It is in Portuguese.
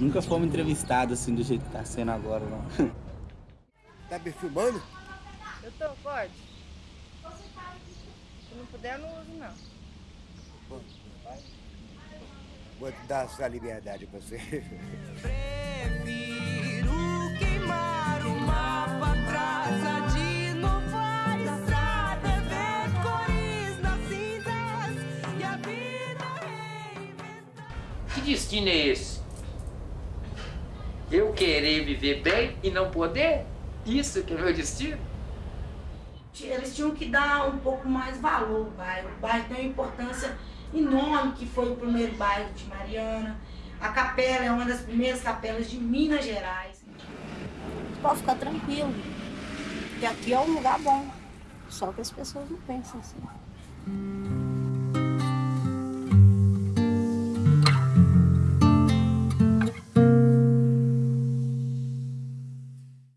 Nunca fomos entrevistados assim do jeito que tá sendo agora, não. Tá me filmando? Eu tô, pode. Se não puder, eu não uso, não. Vou te dar essa liberdade pra você. Prefiro queimar o mapa atrás de novar estrada, ver cores nas cinzas e a vida reinventar. Que destino é esse? Eu querer viver bem e não poder? Isso que é meu destino? Eles tinham que dar um pouco mais valor ao bairro. O bairro tem uma importância enorme, que foi o primeiro bairro de Mariana. A capela é uma das primeiras capelas de Minas Gerais. Pode ficar tranquilo, que aqui é um lugar bom. Só que as pessoas não pensam assim.